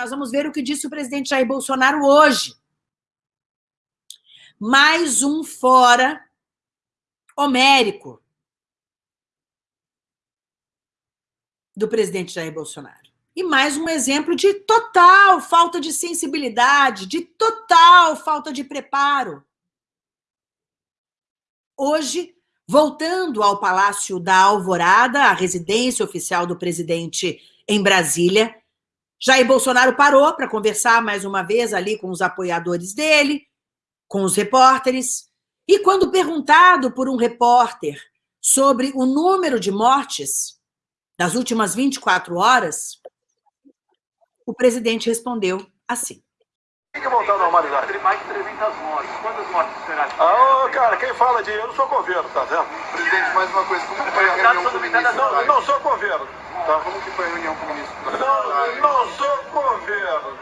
nós vamos ver o que disse o presidente Jair Bolsonaro hoje. Mais um fora homérico do presidente Jair Bolsonaro. E mais um exemplo de total falta de sensibilidade, de total falta de preparo. Hoje, voltando ao Palácio da Alvorada, a residência oficial do presidente em Brasília, Jair Bolsonaro parou para conversar mais uma vez ali com os apoiadores dele, com os repórteres, e quando perguntado por um repórter sobre o número de mortes das últimas 24 horas, o presidente respondeu assim. Tem que voltar à normalidade. Mais de 300 mortes. Quantas mortes será? Ah, oh, cara, quem fala de eu não sou governo, tá vendo? Presidente, mais uma coisa, como foi a reunião com o ministro? Não, não sou governo. Tá, como que foi a reunião com o ministro? Não, não sou governo.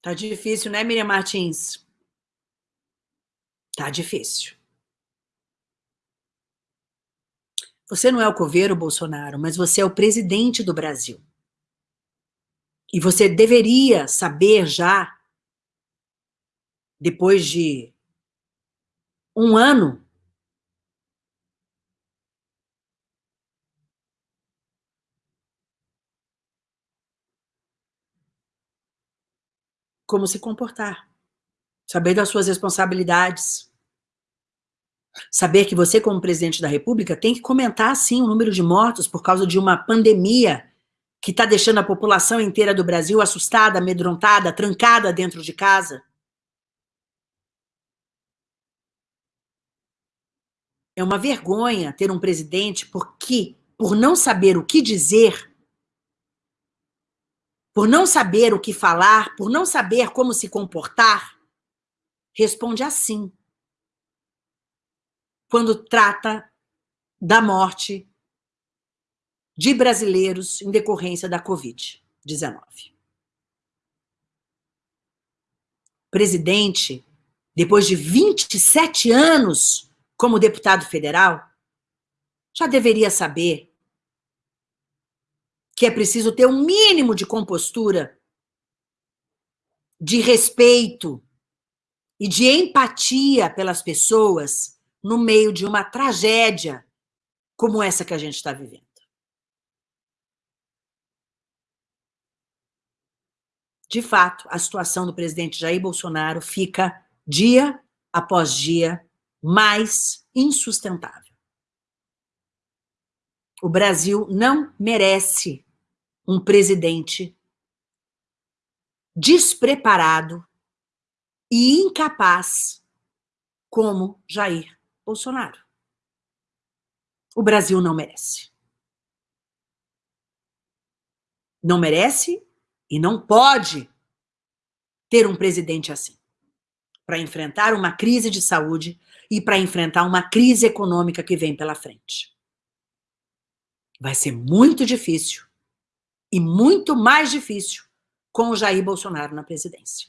Tá difícil, né, Miriam Martins? Tá difícil. Você não é o coveiro, Bolsonaro, mas você é o presidente do Brasil. E você deveria saber já, depois de um ano, como se comportar, saber das suas responsabilidades, saber que você, como presidente da República, tem que comentar, sim, o número de mortos por causa de uma pandemia que está deixando a população inteira do Brasil assustada, amedrontada, trancada dentro de casa. É uma vergonha ter um presidente porque, por não saber o que dizer, por não saber o que falar, por não saber como se comportar, responde assim. Quando trata da morte de brasileiros em decorrência da Covid-19. Presidente, depois de 27 anos como deputado federal, já deveria saber que é preciso ter um mínimo de compostura, de respeito e de empatia pelas pessoas no meio de uma tragédia como essa que a gente está vivendo. De fato, a situação do presidente Jair Bolsonaro fica dia após dia mais insustentável. O Brasil não merece um presidente despreparado e incapaz como Jair Bolsonaro. O Brasil não merece. Não merece e não pode ter um presidente assim para enfrentar uma crise de saúde e para enfrentar uma crise econômica que vem pela frente. Vai ser muito difícil e muito mais difícil com o Jair Bolsonaro na presidência.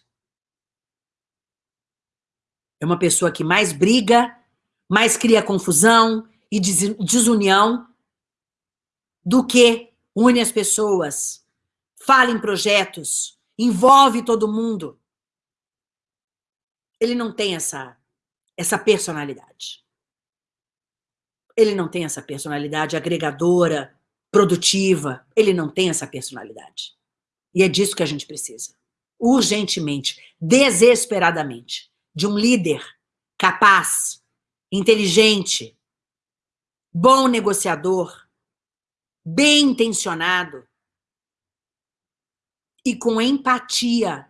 É uma pessoa que mais briga, mais cria confusão e desunião do que une as pessoas, fala em projetos, envolve todo mundo. Ele não tem essa, essa personalidade. Ele não tem essa personalidade agregadora, produtiva. Ele não tem essa personalidade. E é disso que a gente precisa. Urgentemente, desesperadamente, de um líder capaz, inteligente, bom negociador, bem intencionado e com empatia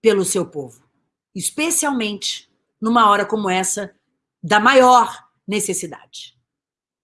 pelo seu povo, especialmente numa hora como essa da maior necessidade.